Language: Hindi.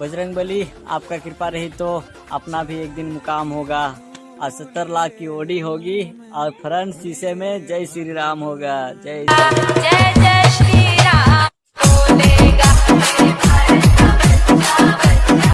बजरंग बली, आपका कृपा रही तो अपना भी एक दिन मुकाम होगा। और सत्तर लाख की ओडी होगी। और फ्रंट शीशे में जय श्री राम होगा। जय जय जय श्री राम।